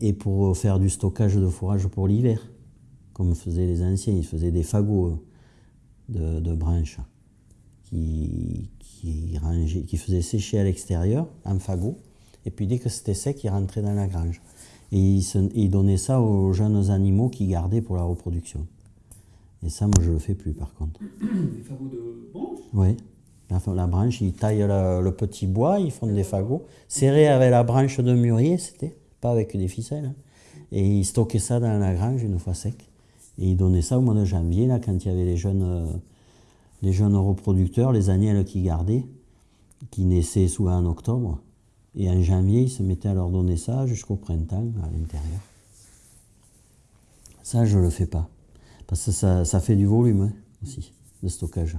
et, pour faire du stockage de fourrage pour l'hiver, comme faisaient les anciens. Ils faisaient des fagots de, branches qui, qui, qui faisaient sécher à l'extérieur en fagot. Et puis dès que c'était sec, ils rentraient dans la grange. Et ils, donnaient ça aux jeunes animaux qu'ils gardaient pour la reproduction. Et ça, moi, je le fais plus, par contre. Des fagots de branche Oui. La, branche, ils taillent le, petit bois, ils font des fagots, serrés avec la branche de mûrier, c'était, pas avec des ficelles. Hein. Et ils stockaient ça dans la grange une fois sec. Et ils donnaient ça au mois de janvier, là, quand il y avait les jeunes, euh, les jeunes reproducteurs, les agnelles qui gardaient, qui naissaient souvent en octobre. Et en janvier, ils se mettaient à leur donner ça jusqu'au printemps à l'intérieur. Ça, je ne le fais pas. Parce que ça, fait du volume hein, aussi, de stockage.